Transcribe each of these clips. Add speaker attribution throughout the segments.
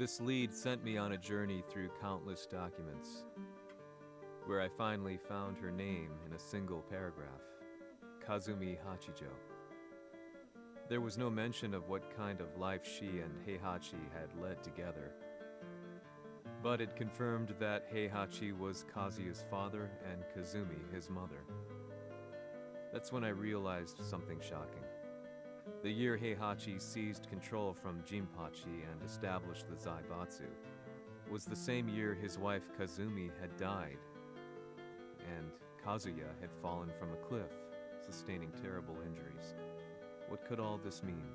Speaker 1: This lead sent me on a journey through countless documents, where I finally found her name in a single paragraph Kazumi Hachijo. There was no mention of what kind of life she and Heihachi had led together. But it confirmed that Heihachi was Kazuya's father and Kazumi his mother. That's when I realized something shocking. The year Heihachi seized control from Jinpachi and established the Zaibatsu was the same year his wife Kazumi had died, and Kazuya had fallen from a cliff, sustaining terrible injuries. What could all this mean?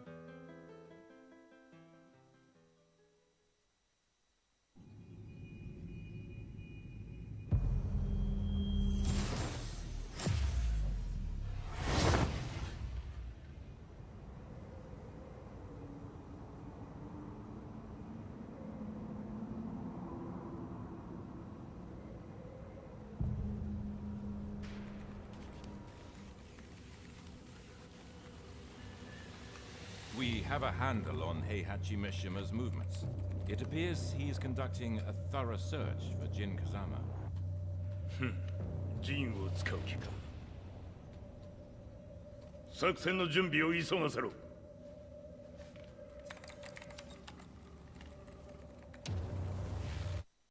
Speaker 2: We have a handle on Heihachi Mishima's movements. It appears he is conducting a thorough search for Jin Kazama.
Speaker 3: 陣を使う気か作戦の準備を急がせろ